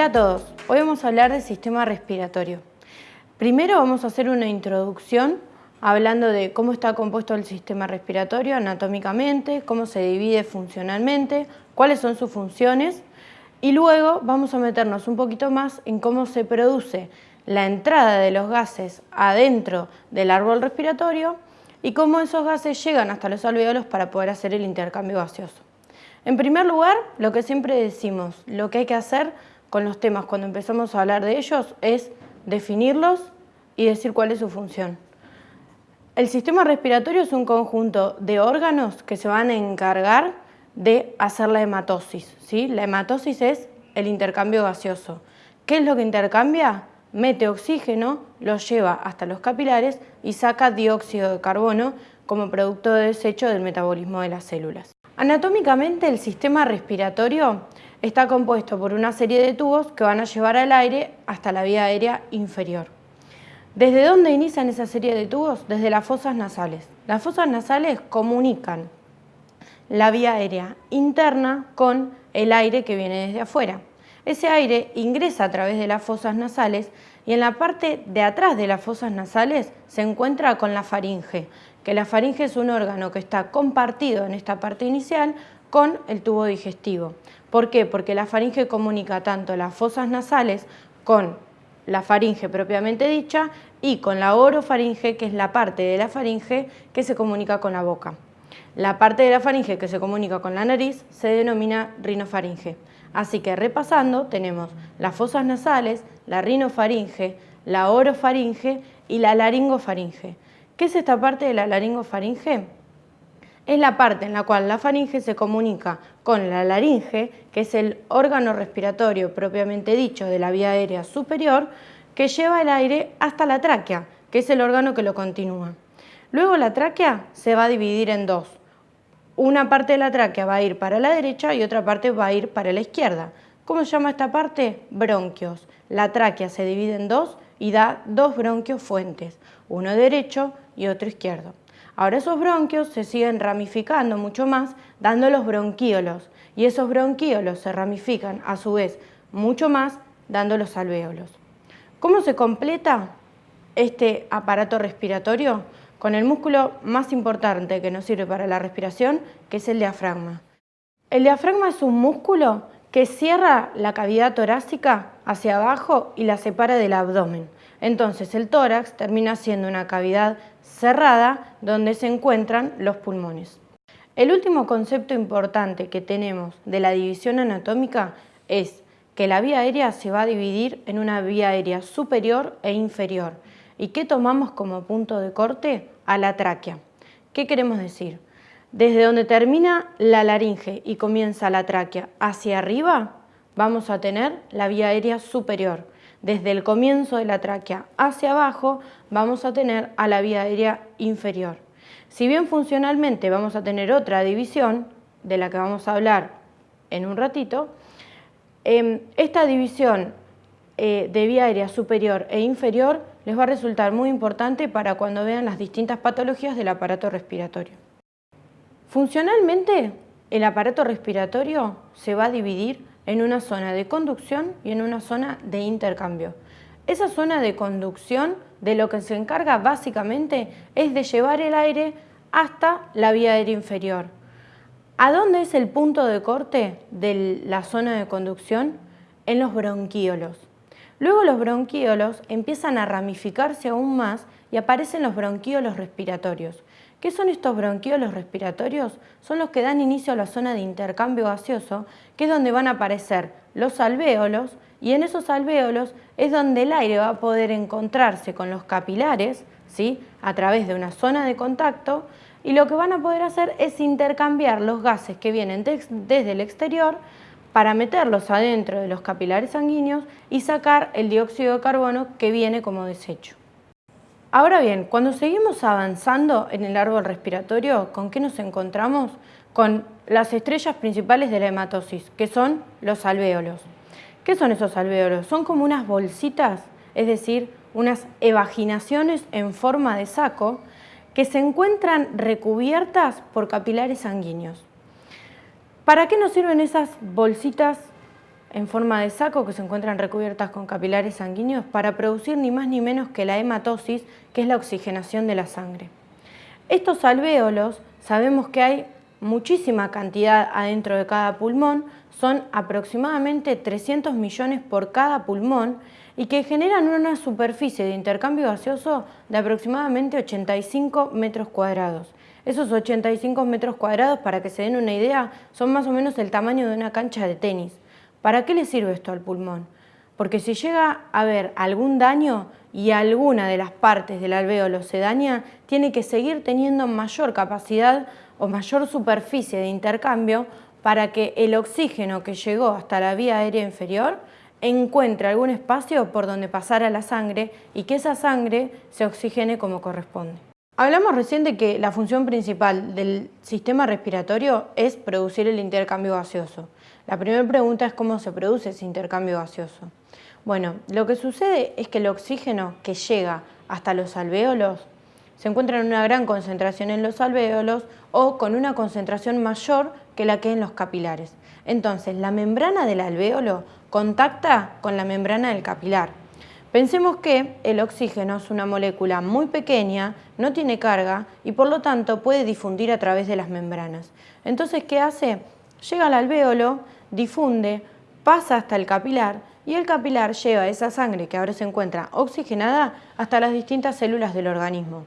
Hola a todos, hoy vamos a hablar del sistema respiratorio. Primero vamos a hacer una introducción hablando de cómo está compuesto el sistema respiratorio anatómicamente, cómo se divide funcionalmente, cuáles son sus funciones y luego vamos a meternos un poquito más en cómo se produce la entrada de los gases adentro del árbol respiratorio y cómo esos gases llegan hasta los alveolos para poder hacer el intercambio gaseoso. En primer lugar, lo que siempre decimos, lo que hay que hacer con los temas cuando empezamos a hablar de ellos es definirlos y decir cuál es su función. El sistema respiratorio es un conjunto de órganos que se van a encargar de hacer la hematosis. ¿sí? La hematosis es el intercambio gaseoso. ¿Qué es lo que intercambia? Mete oxígeno, lo lleva hasta los capilares y saca dióxido de carbono como producto de desecho del metabolismo de las células. Anatómicamente el sistema respiratorio está compuesto por una serie de tubos que van a llevar al aire hasta la vía aérea inferior. ¿Desde dónde inician esa serie de tubos? Desde las fosas nasales. Las fosas nasales comunican la vía aérea interna con el aire que viene desde afuera. Ese aire ingresa a través de las fosas nasales y en la parte de atrás de las fosas nasales se encuentra con la faringe, que la faringe es un órgano que está compartido en esta parte inicial con el tubo digestivo. ¿Por qué? Porque la faringe comunica tanto las fosas nasales con la faringe propiamente dicha y con la orofaringe, que es la parte de la faringe que se comunica con la boca. La parte de la faringe que se comunica con la nariz se denomina rinofaringe. Así que repasando tenemos las fosas nasales, la rinofaringe, la orofaringe y la laringofaringe. ¿Qué es esta parte de la laringofaringe? Es la parte en la cual la faringe se comunica con la laringe, que es el órgano respiratorio propiamente dicho de la vía aérea superior, que lleva el aire hasta la tráquea, que es el órgano que lo continúa. Luego la tráquea se va a dividir en dos. Una parte de la tráquea va a ir para la derecha y otra parte va a ir para la izquierda. ¿Cómo se llama esta parte? Bronquios. La tráquea se divide en dos y da dos bronquios fuentes, uno derecho y otro izquierdo. Ahora esos bronquios se siguen ramificando mucho más, dando los bronquíolos, y esos bronquíolos se ramifican a su vez mucho más, dando los alvéolos. ¿Cómo se completa este aparato respiratorio? Con el músculo más importante que nos sirve para la respiración, que es el diafragma. El diafragma es un músculo que cierra la cavidad torácica hacia abajo y la separa del abdomen. Entonces el tórax termina siendo una cavidad cerrada donde se encuentran los pulmones. El último concepto importante que tenemos de la división anatómica es que la vía aérea se va a dividir en una vía aérea superior e inferior. ¿Y qué tomamos como punto de corte? A la tráquea. ¿Qué queremos decir? Desde donde termina la laringe y comienza la tráquea hacia arriba, vamos a tener la vía aérea superior desde el comienzo de la tráquea hacia abajo vamos a tener a la vía aérea inferior. Si bien funcionalmente vamos a tener otra división, de la que vamos a hablar en un ratito, em, esta división eh, de vía aérea superior e inferior les va a resultar muy importante para cuando vean las distintas patologías del aparato respiratorio. Funcionalmente, el aparato respiratorio se va a dividir en una zona de conducción y en una zona de intercambio. Esa zona de conducción de lo que se encarga básicamente es de llevar el aire hasta la vía aérea inferior. ¿A dónde es el punto de corte de la zona de conducción? En los bronquíolos. Luego los bronquíolos empiezan a ramificarse aún más y aparecen los bronquíolos respiratorios. ¿Qué son estos bronquiolos respiratorios? Son los que dan inicio a la zona de intercambio gaseoso, que es donde van a aparecer los alvéolos, y en esos alvéolos es donde el aire va a poder encontrarse con los capilares, ¿sí? a través de una zona de contacto, y lo que van a poder hacer es intercambiar los gases que vienen desde el exterior para meterlos adentro de los capilares sanguíneos y sacar el dióxido de carbono que viene como desecho. Ahora bien, cuando seguimos avanzando en el árbol respiratorio, ¿con qué nos encontramos? Con las estrellas principales de la hematosis, que son los alvéolos. ¿Qué son esos alvéolos? Son como unas bolsitas, es decir, unas evaginaciones en forma de saco que se encuentran recubiertas por capilares sanguíneos. ¿Para qué nos sirven esas bolsitas en forma de saco que se encuentran recubiertas con capilares sanguíneos para producir ni más ni menos que la hematosis, que es la oxigenación de la sangre. Estos alvéolos sabemos que hay muchísima cantidad adentro de cada pulmón, son aproximadamente 300 millones por cada pulmón y que generan una superficie de intercambio gaseoso de aproximadamente 85 metros cuadrados. Esos 85 metros cuadrados, para que se den una idea, son más o menos el tamaño de una cancha de tenis. ¿Para qué le sirve esto al pulmón? Porque si llega a haber algún daño y alguna de las partes del alvéolo se daña, tiene que seguir teniendo mayor capacidad o mayor superficie de intercambio para que el oxígeno que llegó hasta la vía aérea inferior encuentre algún espacio por donde pasara la sangre y que esa sangre se oxigene como corresponde. Hablamos recién de que la función principal del sistema respiratorio es producir el intercambio gaseoso. La primera pregunta es cómo se produce ese intercambio gaseoso. Bueno, lo que sucede es que el oxígeno que llega hasta los alvéolos se encuentra en una gran concentración en los alvéolos o con una concentración mayor que la que en los capilares. Entonces, la membrana del alvéolo contacta con la membrana del capilar. Pensemos que el oxígeno es una molécula muy pequeña, no tiene carga y por lo tanto puede difundir a través de las membranas. Entonces, ¿qué hace? Llega al alvéolo, difunde, pasa hasta el capilar y el capilar lleva esa sangre que ahora se encuentra oxigenada hasta las distintas células del organismo.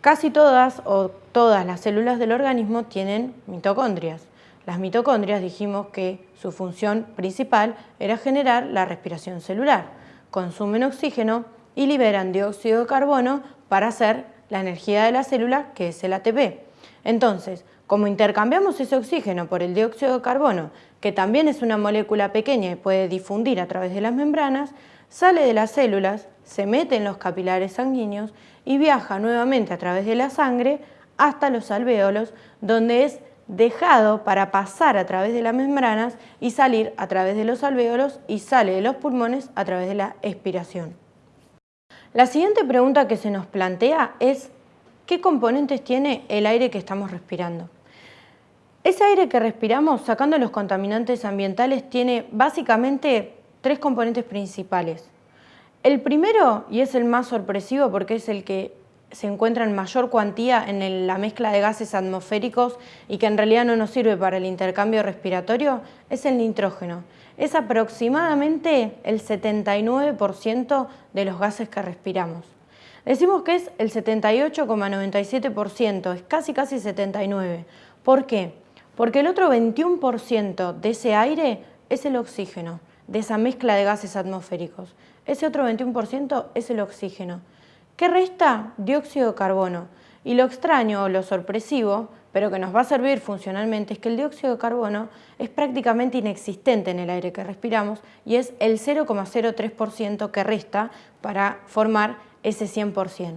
Casi todas o todas las células del organismo tienen mitocondrias. Las mitocondrias dijimos que su función principal era generar la respiración celular. Consumen oxígeno y liberan dióxido de carbono para hacer la energía de la célula, que es el ATP. Entonces, como intercambiamos ese oxígeno por el dióxido de carbono, que también es una molécula pequeña y puede difundir a través de las membranas, sale de las células, se mete en los capilares sanguíneos y viaja nuevamente a través de la sangre hasta los alvéolos, donde es dejado para pasar a través de las membranas y salir a través de los alvéolos y sale de los pulmones a través de la expiración. La siguiente pregunta que se nos plantea es ¿qué componentes tiene el aire que estamos respirando? Ese aire que respiramos, sacando los contaminantes ambientales, tiene básicamente tres componentes principales. El primero, y es el más sorpresivo porque es el que se encuentra en mayor cuantía en la mezcla de gases atmosféricos y que en realidad no nos sirve para el intercambio respiratorio, es el nitrógeno. Es aproximadamente el 79% de los gases que respiramos. Decimos que es el 78,97%, es casi casi 79%. ¿Por qué? Porque el otro 21% de ese aire es el oxígeno, de esa mezcla de gases atmosféricos. Ese otro 21% es el oxígeno. ¿Qué resta? Dióxido de carbono. Y lo extraño o lo sorpresivo, pero que nos va a servir funcionalmente, es que el dióxido de carbono es prácticamente inexistente en el aire que respiramos y es el 0,03% que resta para formar ese 100%.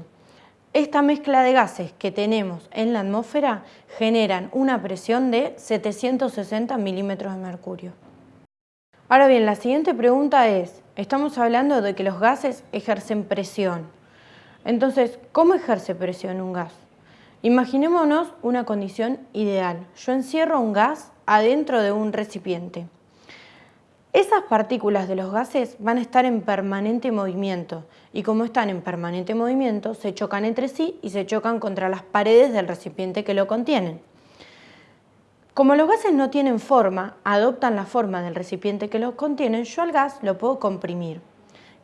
Esta mezcla de gases que tenemos en la atmósfera generan una presión de 760 milímetros de mercurio. Ahora bien, la siguiente pregunta es, estamos hablando de que los gases ejercen presión. Entonces, ¿cómo ejerce presión un gas? Imaginémonos una condición ideal. Yo encierro un gas adentro de un recipiente. Esas partículas de los gases van a estar en permanente movimiento y como están en permanente movimiento se chocan entre sí y se chocan contra las paredes del recipiente que lo contienen. Como los gases no tienen forma, adoptan la forma del recipiente que los contienen, yo al gas lo puedo comprimir.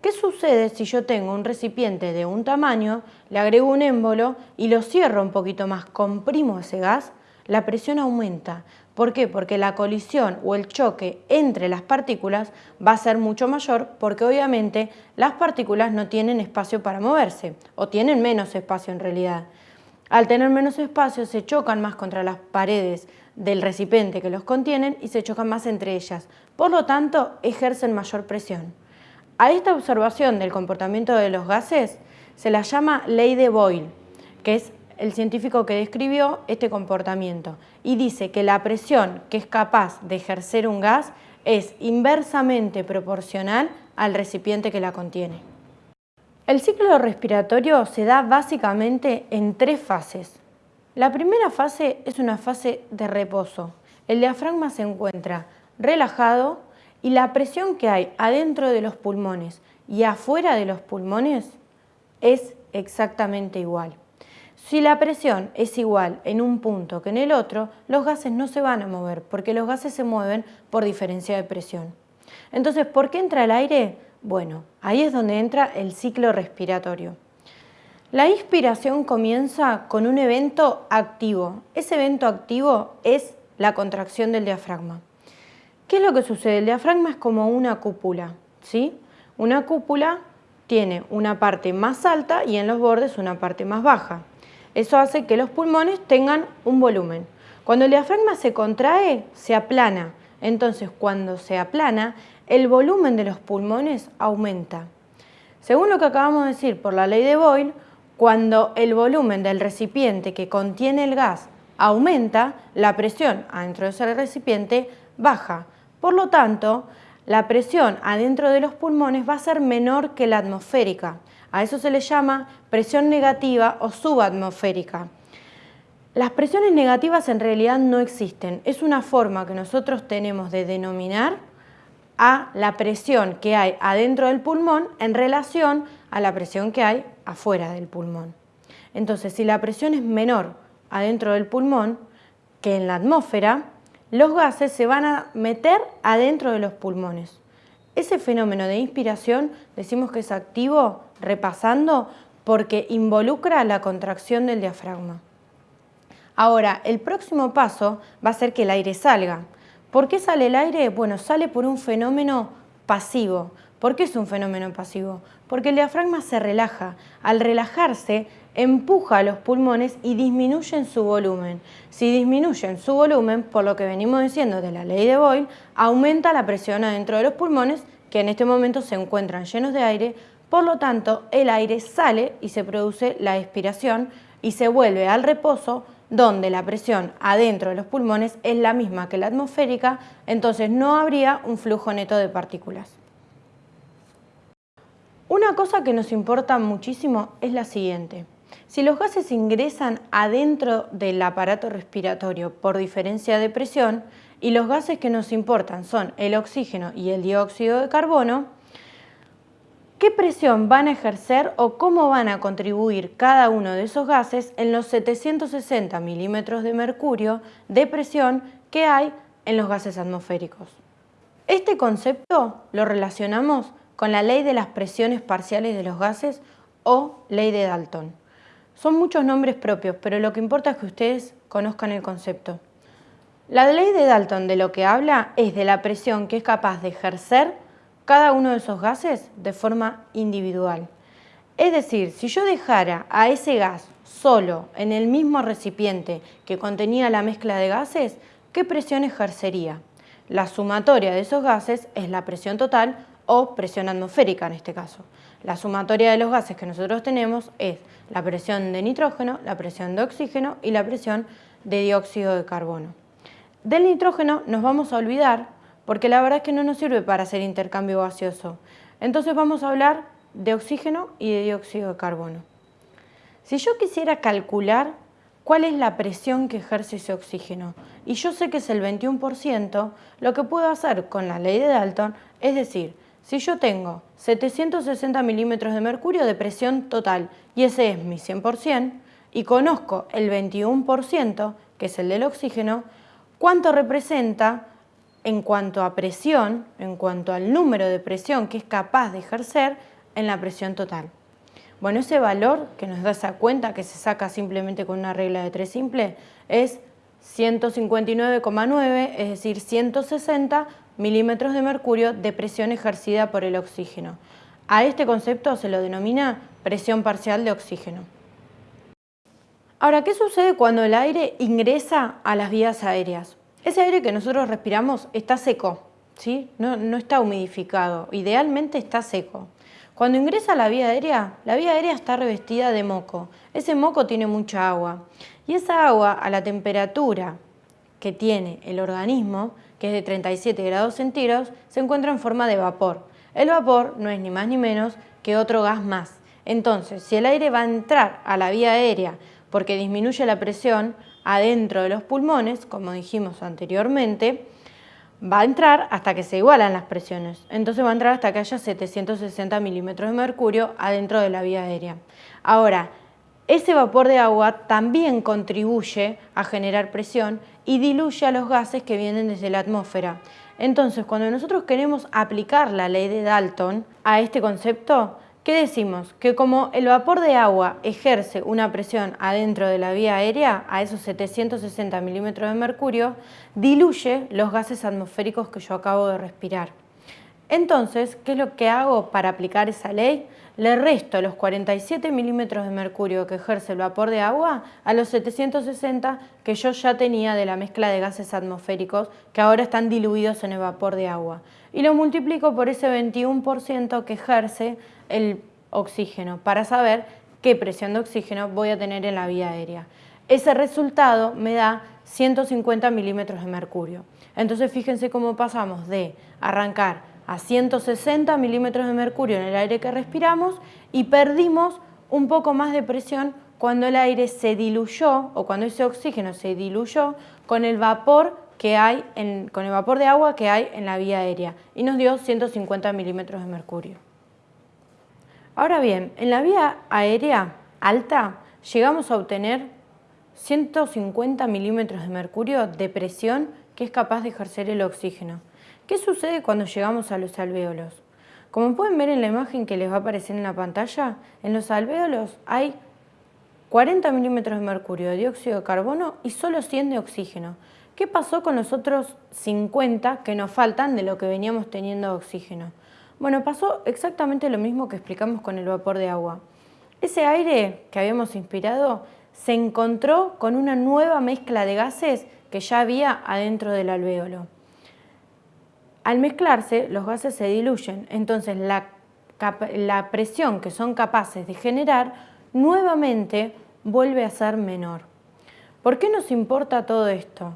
¿Qué sucede si yo tengo un recipiente de un tamaño, le agrego un émbolo y lo cierro un poquito más, comprimo ese gas? La presión aumenta, ¿Por qué? Porque la colisión o el choque entre las partículas va a ser mucho mayor porque obviamente las partículas no tienen espacio para moverse o tienen menos espacio en realidad. Al tener menos espacio se chocan más contra las paredes del recipiente que los contienen y se chocan más entre ellas. Por lo tanto, ejercen mayor presión. A esta observación del comportamiento de los gases se la llama ley de Boyle, que es el científico que describió este comportamiento y dice que la presión que es capaz de ejercer un gas es inversamente proporcional al recipiente que la contiene. El ciclo respiratorio se da básicamente en tres fases. La primera fase es una fase de reposo. El diafragma se encuentra relajado y la presión que hay adentro de los pulmones y afuera de los pulmones es exactamente igual. Si la presión es igual en un punto que en el otro, los gases no se van a mover porque los gases se mueven por diferencia de presión. Entonces, ¿por qué entra el aire? Bueno, ahí es donde entra el ciclo respiratorio. La inspiración comienza con un evento activo. Ese evento activo es la contracción del diafragma. ¿Qué es lo que sucede? El diafragma es como una cúpula, ¿sí? Una cúpula tiene una parte más alta y en los bordes una parte más baja. Eso hace que los pulmones tengan un volumen. Cuando el diafragma se contrae, se aplana. Entonces, cuando se aplana, el volumen de los pulmones aumenta. Según lo que acabamos de decir por la ley de Boyle, cuando el volumen del recipiente que contiene el gas aumenta, la presión adentro de ese recipiente baja. Por lo tanto, la presión adentro de los pulmones va a ser menor que la atmosférica. A eso se le llama presión negativa o subatmosférica. Las presiones negativas en realidad no existen. Es una forma que nosotros tenemos de denominar a la presión que hay adentro del pulmón en relación a la presión que hay afuera del pulmón. Entonces, si la presión es menor adentro del pulmón que en la atmósfera, los gases se van a meter adentro de los pulmones. Ese fenómeno de inspiración decimos que es activo, repasando, porque involucra la contracción del diafragma. Ahora, el próximo paso va a ser que el aire salga. ¿Por qué sale el aire? Bueno, sale por un fenómeno pasivo. ¿Por qué es un fenómeno pasivo? Porque el diafragma se relaja. Al relajarse, empuja a los pulmones y disminuyen su volumen. Si disminuyen su volumen, por lo que venimos diciendo de la ley de Boyle, aumenta la presión adentro de los pulmones, que en este momento se encuentran llenos de aire, por lo tanto el aire sale y se produce la expiración y se vuelve al reposo donde la presión adentro de los pulmones es la misma que la atmosférica, entonces no habría un flujo neto de partículas. Una cosa que nos importa muchísimo es la siguiente. Si los gases ingresan adentro del aparato respiratorio por diferencia de presión y los gases que nos importan son el oxígeno y el dióxido de carbono, ¿Qué presión van a ejercer o cómo van a contribuir cada uno de esos gases en los 760 milímetros de mercurio de presión que hay en los gases atmosféricos? Este concepto lo relacionamos con la ley de las presiones parciales de los gases o ley de Dalton. Son muchos nombres propios, pero lo que importa es que ustedes conozcan el concepto. La ley de Dalton de lo que habla es de la presión que es capaz de ejercer cada uno de esos gases de forma individual. Es decir, si yo dejara a ese gas solo en el mismo recipiente que contenía la mezcla de gases, ¿qué presión ejercería? La sumatoria de esos gases es la presión total o presión atmosférica en este caso. La sumatoria de los gases que nosotros tenemos es la presión de nitrógeno, la presión de oxígeno y la presión de dióxido de carbono. Del nitrógeno nos vamos a olvidar porque la verdad es que no nos sirve para hacer intercambio gaseoso. Entonces vamos a hablar de oxígeno y de dióxido de carbono. Si yo quisiera calcular cuál es la presión que ejerce ese oxígeno, y yo sé que es el 21%, lo que puedo hacer con la ley de Dalton es decir, si yo tengo 760 milímetros de mercurio de presión total y ese es mi 100%, y conozco el 21%, que es el del oxígeno, ¿cuánto representa en cuanto a presión, en cuanto al número de presión que es capaz de ejercer en la presión total. Bueno, ese valor que nos da esa cuenta que se saca simplemente con una regla de tres simple es 159,9, es decir, 160 milímetros de mercurio de presión ejercida por el oxígeno. A este concepto se lo denomina presión parcial de oxígeno. Ahora, ¿qué sucede cuando el aire ingresa a las vías aéreas? Ese aire que nosotros respiramos está seco, ¿sí? no, no está humidificado, idealmente está seco. Cuando ingresa a la vía aérea, la vía aérea está revestida de moco. Ese moco tiene mucha agua y esa agua a la temperatura que tiene el organismo, que es de 37 grados centígrados, se encuentra en forma de vapor. El vapor no es ni más ni menos que otro gas más. Entonces, si el aire va a entrar a la vía aérea porque disminuye la presión, adentro de los pulmones, como dijimos anteriormente, va a entrar hasta que se igualan las presiones. Entonces va a entrar hasta que haya 760 milímetros de mercurio adentro de la vía aérea. Ahora, ese vapor de agua también contribuye a generar presión y diluye a los gases que vienen desde la atmósfera. Entonces, cuando nosotros queremos aplicar la ley de Dalton a este concepto, ¿qué decimos? Que como el vapor de agua ejerce una presión adentro de la vía aérea, a esos 760 milímetros de mercurio, diluye los gases atmosféricos que yo acabo de respirar. Entonces, ¿qué es lo que hago para aplicar esa ley? Le resto los 47 milímetros de mercurio que ejerce el vapor de agua a los 760 que yo ya tenía de la mezcla de gases atmosféricos que ahora están diluidos en el vapor de agua. Y lo multiplico por ese 21% que ejerce el oxígeno para saber qué presión de oxígeno voy a tener en la vía aérea. Ese resultado me da 150 milímetros de mercurio. Entonces fíjense cómo pasamos de arrancar a 160 milímetros de mercurio en el aire que respiramos y perdimos un poco más de presión cuando el aire se diluyó o cuando ese oxígeno se diluyó con el vapor que hay con el vapor de agua que hay en la vía aérea y nos dio 150 milímetros de mercurio. Ahora bien, en la vía aérea alta llegamos a obtener 150 milímetros de mercurio de presión que es capaz de ejercer el oxígeno. ¿Qué sucede cuando llegamos a los alvéolos? Como pueden ver en la imagen que les va a aparecer en la pantalla, en los alvéolos hay 40 milímetros de mercurio, de dióxido de carbono y solo 100 de oxígeno. ¿Qué pasó con los otros 50 que nos faltan de lo que veníamos teniendo de oxígeno? Bueno, pasó exactamente lo mismo que explicamos con el vapor de agua. Ese aire que habíamos inspirado se encontró con una nueva mezcla de gases que ya había adentro del alvéolo. Al mezclarse, los gases se diluyen, entonces la, presión que son capaces de generar nuevamente vuelve a ser menor. ¿Por qué nos importa todo esto?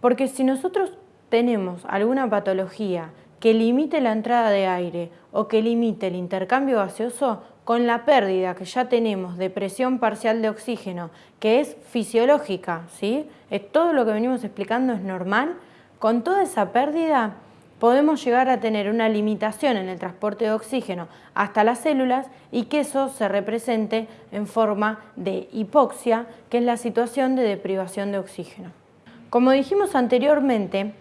Porque si nosotros tenemos alguna patología que limite la entrada de aire o que limite el intercambio gaseoso, con la pérdida que ya tenemos de presión parcial de oxígeno, que es fisiológica, ¿sí? Todo lo que venimos explicando es normal, con toda esa pérdida podemos llegar a tener una limitación en el transporte de oxígeno hasta las células y que eso se represente en forma de hipoxia, que es la situación de deprivación de oxígeno. Como dijimos anteriormente,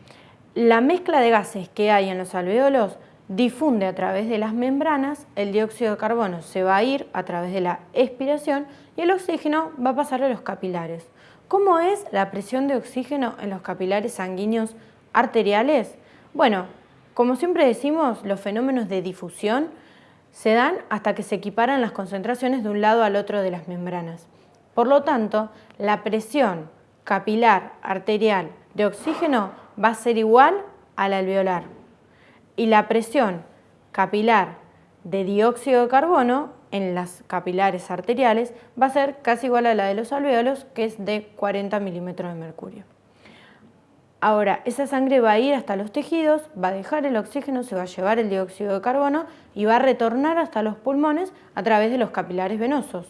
la mezcla de gases que hay en los alveolos difunde a través de las membranas, el dióxido de carbono se va a ir a través de la expiración y el oxígeno va a pasar a los capilares. ¿Cómo es la presión de oxígeno en los capilares sanguíneos arteriales? Bueno, como siempre decimos, los fenómenos de difusión se dan hasta que se equiparan las concentraciones de un lado al otro de las membranas. Por lo tanto, la presión capilar arterial de oxígeno va a ser igual a la alveolar y la presión capilar de dióxido de carbono en las capilares arteriales va a ser casi igual a la de los alveolos, que es de 40 milímetros de mercurio. Ahora, esa sangre va a ir hasta los tejidos, va a dejar el oxígeno, se va a llevar el dióxido de carbono y va a retornar hasta los pulmones a través de los capilares venosos.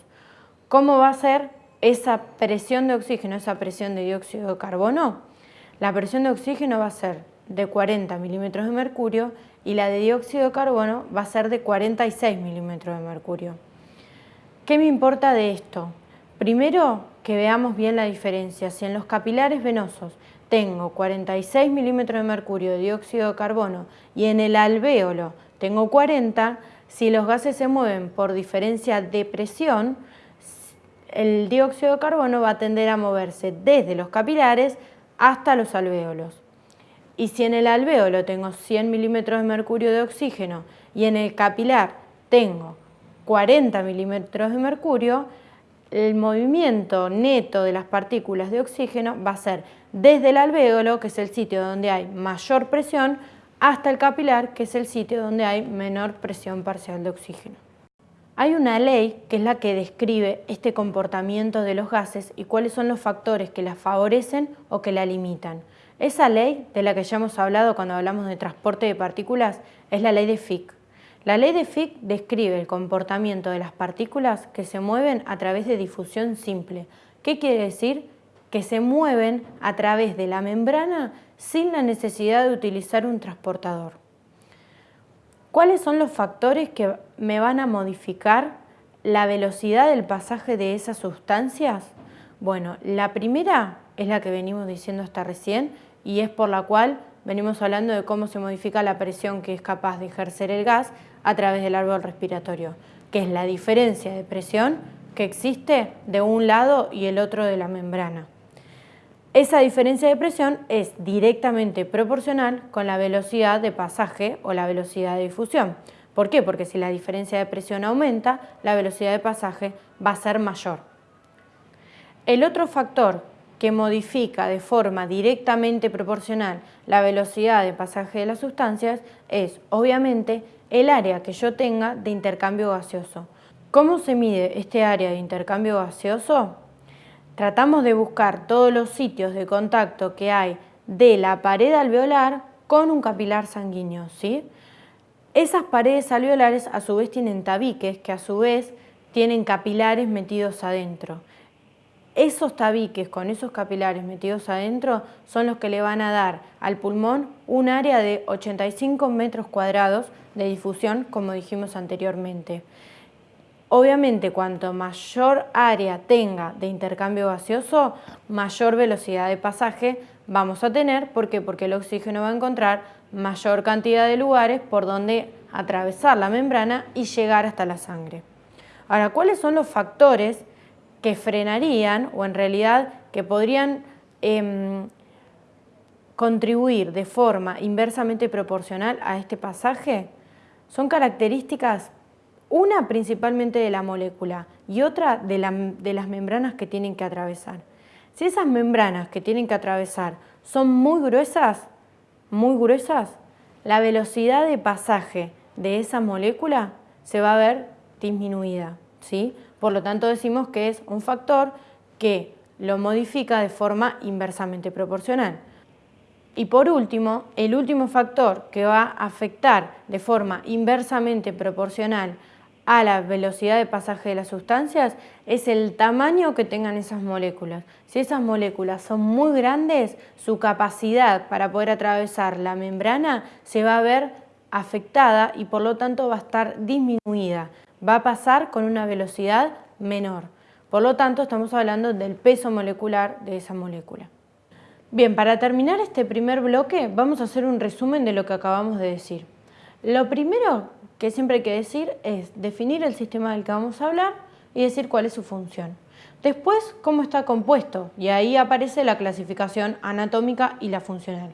¿Cómo va a ser esa presión de oxígeno, esa presión de dióxido de carbono? La presión de oxígeno va a ser de 40 milímetros de mercurio y la de dióxido de carbono va a ser de 46 milímetros de mercurio. ¿Qué me importa de esto? Primero, que veamos bien la diferencia. Si en los capilares venosos tengo 46 milímetros de mercurio de dióxido de carbono y en el alvéolo tengo 40, si los gases se mueven por diferencia de presión, el dióxido de carbono va a tender a moverse desde los capilares hasta los alvéolos. Y si en el alvéolo tengo 100 milímetros de mercurio de oxígeno y en el capilar tengo 40 milímetros de mercurio, el movimiento neto de las partículas de oxígeno va a ser desde el alvéolo, que es el sitio donde hay mayor presión, hasta el capilar, que es el sitio donde hay menor presión parcial de oxígeno. Hay una ley que es la que describe este comportamiento de los gases y cuáles son los factores que la favorecen o que la limitan. Esa ley, de la que ya hemos hablado cuando hablamos de transporte de partículas, es la ley de Fick. La ley de Fick describe el comportamiento de las partículas que se mueven a través de difusión simple. ¿Qué quiere decir? Que se mueven a través de la membrana sin la necesidad de utilizar un transportador. ¿Cuáles son los factores que me van a modificar la velocidad del pasaje de esas sustancias? Bueno, la primera es la que venimos diciendo hasta recién y es por la cual venimos hablando de cómo se modifica la presión que es capaz de ejercer el gas a través del árbol respiratorio, que es la diferencia de presión que existe de un lado y el otro de la membrana. Esa diferencia de presión es directamente proporcional con la velocidad de pasaje o la velocidad de difusión. ¿Por qué? Porque si la diferencia de presión aumenta, la velocidad de pasaje va a ser mayor. El otro factor que modifica de forma directamente proporcional la velocidad de pasaje de las sustancias es, obviamente, el área que yo tenga de intercambio gaseoso. ¿Cómo se mide este área de intercambio gaseoso? Tratamos de buscar todos los sitios de contacto que hay de la pared alveolar con un capilar sanguíneo. ¿sí? Esas paredes alveolares a su vez tienen tabiques que a su vez tienen capilares metidos adentro. Esos tabiques con esos capilares metidos adentro son los que le van a dar al pulmón un área de 85 metros cuadrados de difusión, como dijimos anteriormente. Obviamente, cuanto mayor área tenga de intercambio gaseoso, mayor velocidad de pasaje vamos a tener. ¿Por qué? Porque el oxígeno va a encontrar mayor cantidad de lugares por donde atravesar la membrana y llegar hasta la sangre. Ahora, ¿cuáles son los factores que frenarían o en realidad que podrían em, contribuir de forma inversamente proporcional a este pasaje? Son características una principalmente de la molécula y otra de, las membranas que tienen que atravesar. Si esas membranas que tienen que atravesar son muy gruesas, muy gruesas, la velocidad de pasaje de esa molécula se va a ver disminuida. ¿sí? Por lo tanto decimos que es un factor que lo modifica de forma inversamente proporcional. Y por último, el último factor que va a afectar de forma inversamente proporcional a la velocidad de pasaje de las sustancias es el tamaño que tengan esas moléculas. Si esas moléculas son muy grandes, su capacidad para poder atravesar la membrana se va a ver afectada y por lo tanto va a estar disminuida. Va a pasar con una velocidad menor. Por lo tanto, estamos hablando del peso molecular de esa molécula. Bien, para terminar este primer bloque vamos a hacer un resumen de lo que acabamos de decir. Lo primero que siempre hay que decir es definir el sistema del que vamos a hablar y decir cuál es su función. Después, cómo está compuesto, y ahí aparece la clasificación anatómica y la funcional.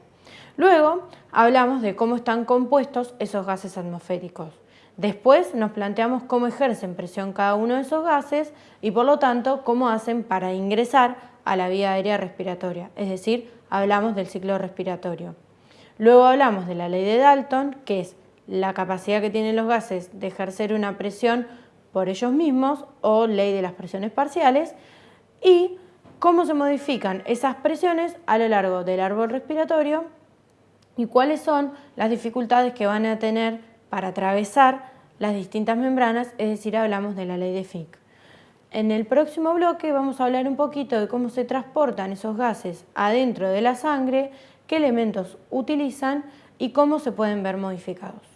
Luego, hablamos de cómo están compuestos esos gases atmosféricos. Después nos planteamos cómo ejercen presión cada uno de esos gases y por lo tanto cómo hacen para ingresar a la vía aérea respiratoria, es decir, hablamos del ciclo respiratorio. Luego hablamos de la ley de Dalton, que es la capacidad que tienen los gases de ejercer una presión por ellos mismos o ley de las presiones parciales y cómo se modifican esas presiones a lo largo del árbol respiratorio y cuáles son las dificultades que van a tener para atravesar las distintas membranas, es decir, hablamos de la ley de Fick. En el próximo bloque vamos a hablar un poquito de cómo se transportan esos gases adentro de la sangre, qué elementos utilizan y cómo se pueden ver modificados.